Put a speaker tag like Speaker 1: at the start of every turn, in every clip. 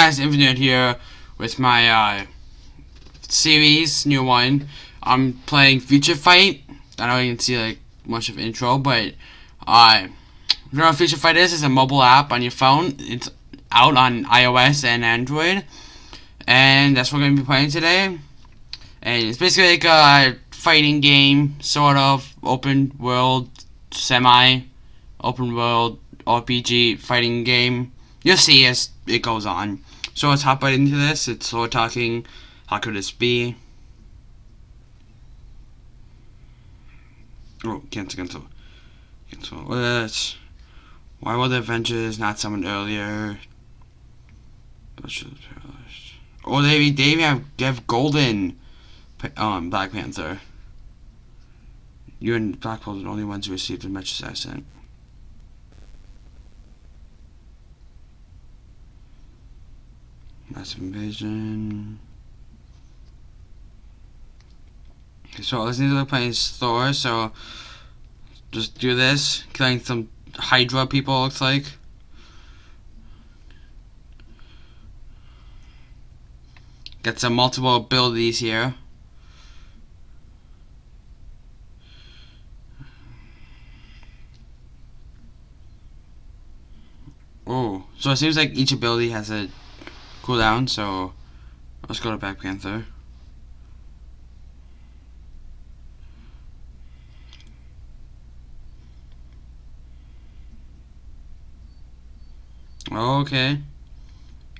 Speaker 1: guys, Infinite here with my uh, series, new one. I'm playing Future Fight. I you can see like much of intro, but uh, you know Future Fight is? It's a mobile app on your phone. It's out on iOS and Android, and that's what we're gonna be playing today. And it's basically like a fighting game, sort of open world, semi open world RPG fighting game. You'll see as it goes on. So let's hop right into this. It's slow talking. How could this be? Oh, cancel, cancel. Cancel. Let's. Why were the Avengers not summoned earlier? Oh, they, they have, they have Golden um, Black Panther. You and Black Panther are the only ones who received the message I Massive invasion. Okay, so let's need to play Thor, so just do this. Killing some Hydra people looks like. Get some multiple abilities here. Oh, so it seems like each ability has a cooldown, so let's go to Black Panther. Okay.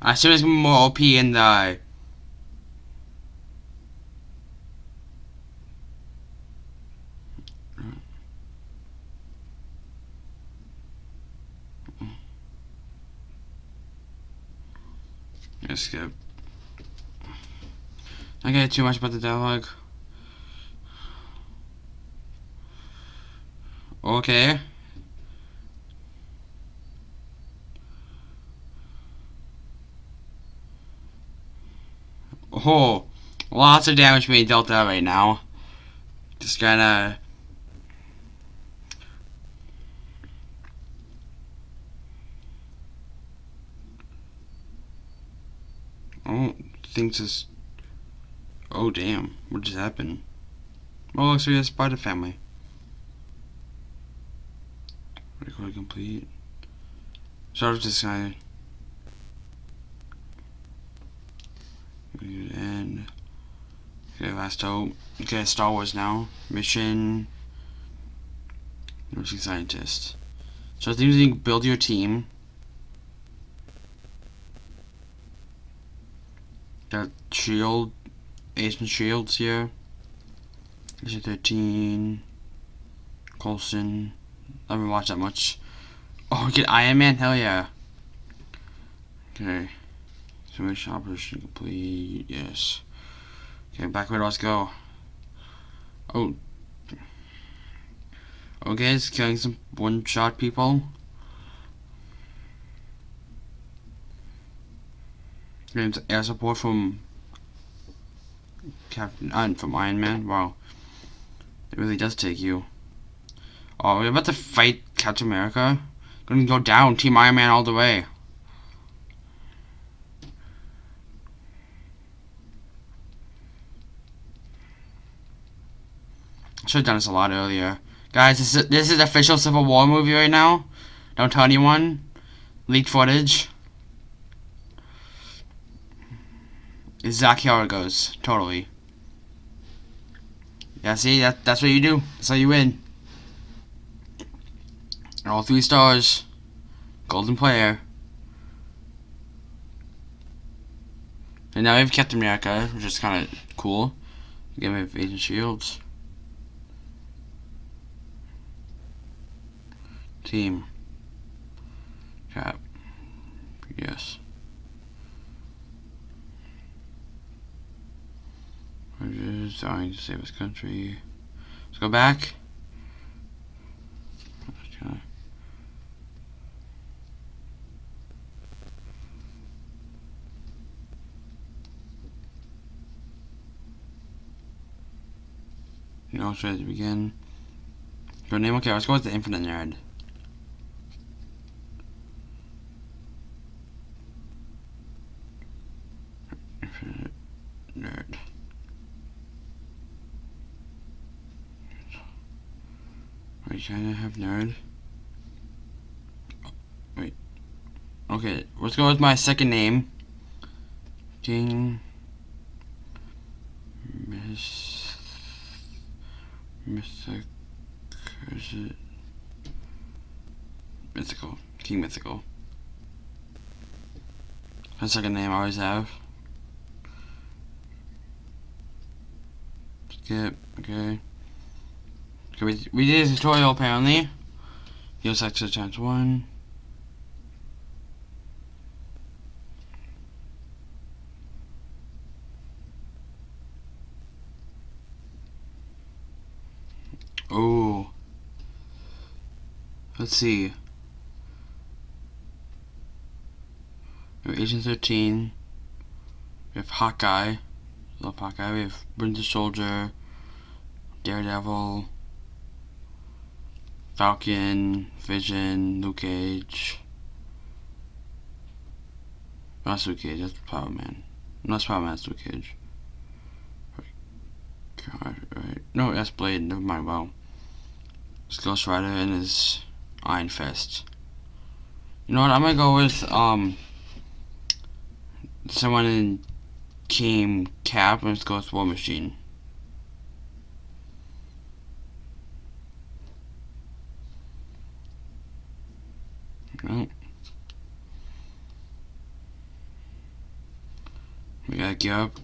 Speaker 1: I assume it's more OP in the uh, Let's skip. I get too much about the dialogue. Okay. Oh, lots of damage being dealt out right now. Just kinda Oh, thinks this. Oh, damn. What just happened? Oh, looks like a spider family. Record complete. Start with this guy. And. Okay, last hope. Okay, Star Wars now. Mission. Nursing scientist. So I think you build your team. Got Shield, Agent Shields here. Agent 13, Coulson. I haven't watched that much. Oh, get Iron Man? Hell yeah. Okay. So mission operation complete. Yes. Okay, back where let's go. Oh. Okay, it's killing some one-shot people. Gains air support from Captain and from Iron Man. Wow. It really does take you. Oh, we're about to fight Captain America. Gonna go down, Team Iron Man all the way. Should have done this a lot earlier. Guys, this is, this is official Civil War movie right now. Don't tell anyone. Leaked footage. Exactly how it goes. Totally. Yeah, see, that, that's what you do. That's how you win. All three stars. Golden player. And now we have Captain America, which is kind of cool. Again, we have Agent Shields. Team. Cap. Yes. We're just to save his country. Let's go back. You know, try to begin. Your name, okay, let's go with the Infinite Nerd. I have nerd? Wait. Okay, let's go with my second name. King. Miss. Is? Mythical. King Mythical. My second name I always have. Skip. Okay. Okay, we, we did a tutorial apparently. Use extra times one. Oh. Let's see. We have Agent 13. We have Hawkeye. Love Hawkeye. We have Winter Soldier. Daredevil. Falcon. Vision. Luke Cage. That's Luke Cage. That's Power Man. No, that's Power Man. That's Luke Cage. God, right. No, that's Blade. Never mind. Wow. It's Ghost Rider and his Iron Fist. You know what? I'm gonna go with um someone in Team Cap and go with War Machine. Right. Got gear up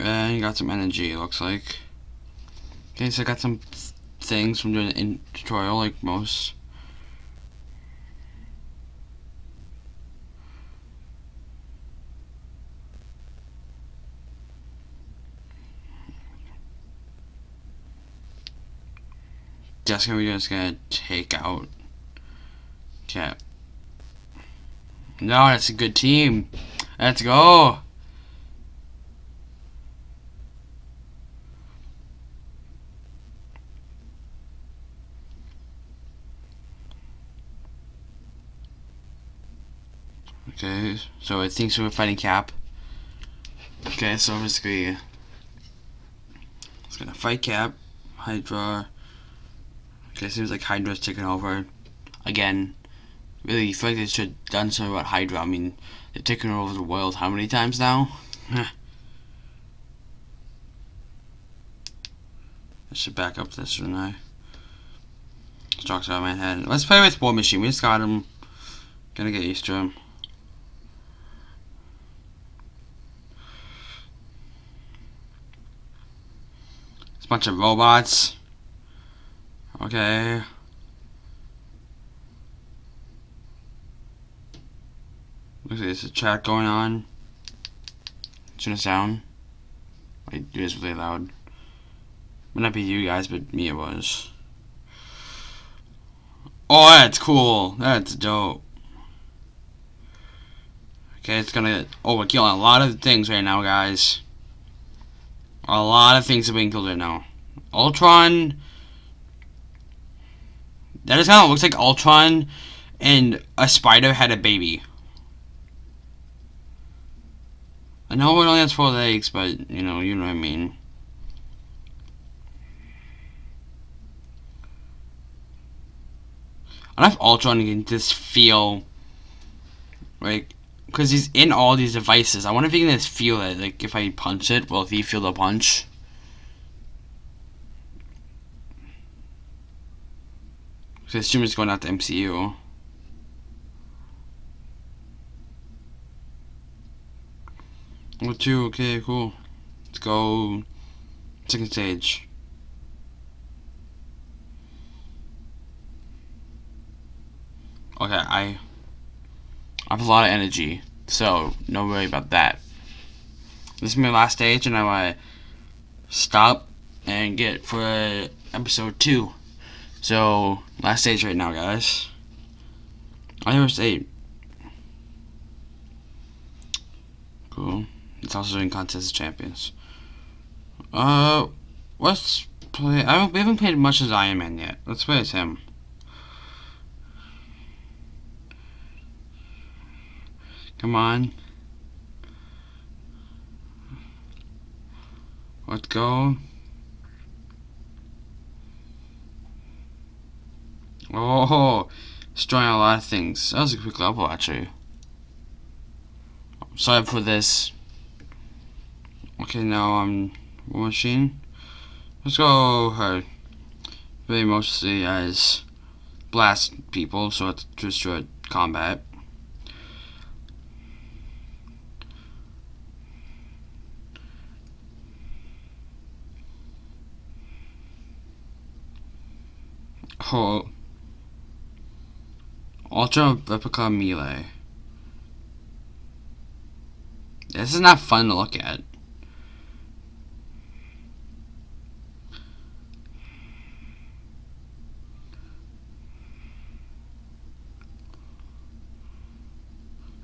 Speaker 1: uh, and got some energy. It looks like. Okay, so I got some things from doing in tutorial like most. That's gonna be just gonna take out Cap. No, that's a good team. Let's go. Okay, so it think so we're fighting Cap. Okay, so basically, it's gonna fight Cap, Hydra. Okay, seems like Hydra's taking over again. Really, feel like they should have done something about Hydra. I mean, they've taken over the world how many times now? I should back up this, shouldn't I? Strokes out my head. Let's play with War Machine. We just got him. Gonna get used to him. Bunch of robots. Okay. Looks like there's a chat going on. Turn it down. Like, it is really loud. Might not be you guys, but me it was. Oh, that's cool. That's dope. Okay, it's gonna overkill a lot of things right now, guys. A lot of things are being killed right now. Ultron. That is kind of looks like Ultron and a spider had a baby. I know it only has four legs, but you know, you know what I mean. I don't know if Ultron can just feel like because he's in all these devices. I wonder if he can just feel it. Like if I punch it, will he feel the punch? Because I assume it's going out to MCU. What two? Okay, cool. Let's go second stage. Okay, I I have a lot of energy, so no worry about that. This is my last stage, and I want to stop and get for episode two. So last stage right now, guys. I was eight. Cool. It's also doing contest of champions. Uh, let's play. I don't, we haven't played much as Iron Man yet. Let's play as him. Come on. Let's go. Oh, destroying a lot of things. That was a quick level, actually. Sorry for this. Okay, now I'm Machine. Let's go. Really mostly as blast people, so it's just a combat. Ultra Replica Melee. This is not fun to look at.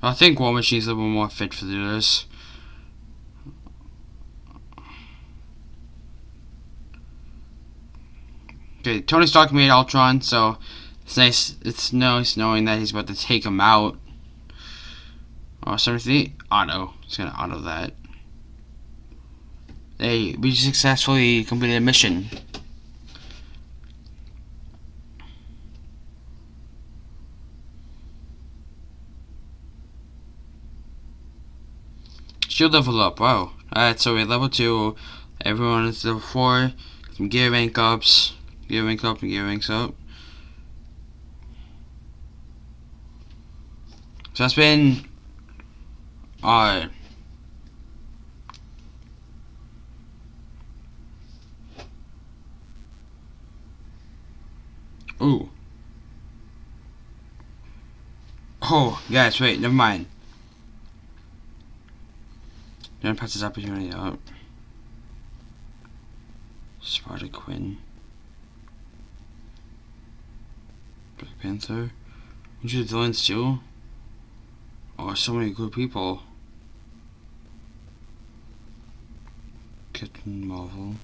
Speaker 1: I think War Machine's a little more fit for this. Okay, Tony Stark made Ultron, so it's nice. It's nice knowing that he's about to take him out. Oh, 73 auto. It's gonna auto that. Hey, we successfully completed a mission. Shield level up. Wow. Alright, so we're level 2. Everyone is level 4. Some gear rank ups. Rank up and ranks up. So that's been uh Ooh. Oh, guys, wait, never mind. Don't pass this opportunity up. Spider-Gwen. Panther. Are the villains too? Oh, so many good people. Captain Marvel.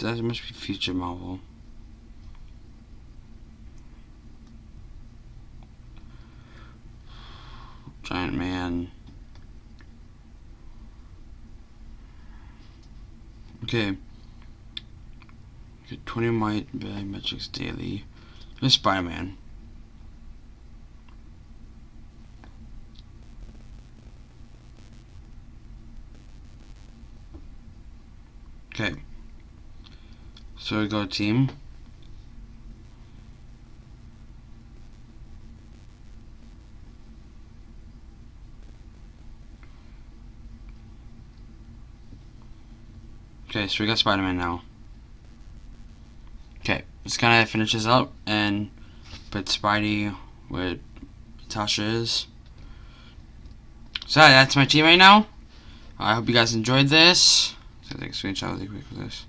Speaker 1: That must be future Marvel. Giant Man. Okay. Get 20 might biometrics daily. This Spider-Man. Okay. So we go team. Okay, so we got Spider-Man now. Let's kind of finishes up and put Spidey with Tasha is. So that's my team right now. I hope you guys enjoyed this. So take a screenshot really quick for this.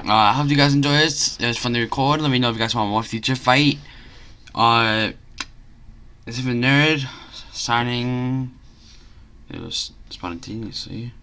Speaker 1: Uh, I hope you guys enjoyed this. It was fun to record. Let me know if you guys want more future fight. Uh, this is a nerd signing. It was spontaneously.